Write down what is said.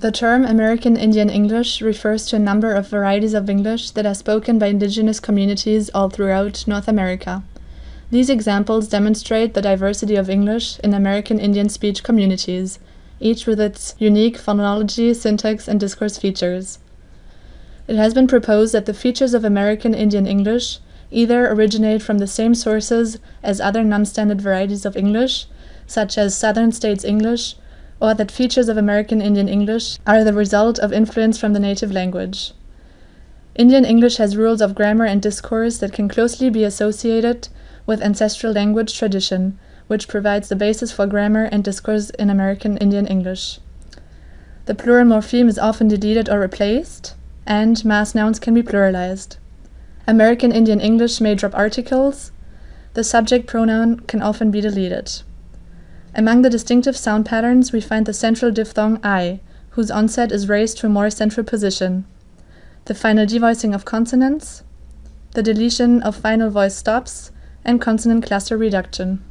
The term American Indian English refers to a number of varieties of English that are spoken by indigenous communities all throughout North America. These examples demonstrate the diversity of English in American Indian speech communities, each with its unique phonology, syntax, and discourse features. It has been proposed that the features of American Indian English either originate from the same sources as other non-standard varieties of English, such as Southern States English, or that features of American Indian English are the result of influence from the native language. Indian English has rules of grammar and discourse that can closely be associated with ancestral language tradition, which provides the basis for grammar and discourse in American Indian English. The plural morpheme is often deleted or replaced, and mass nouns can be pluralized. American Indian English may drop articles. The subject pronoun can often be deleted. Among the distinctive sound patterns, we find the central diphthong I, whose onset is raised to a more central position, the final devoicing of consonants, the deletion of final voice stops, and consonant cluster reduction.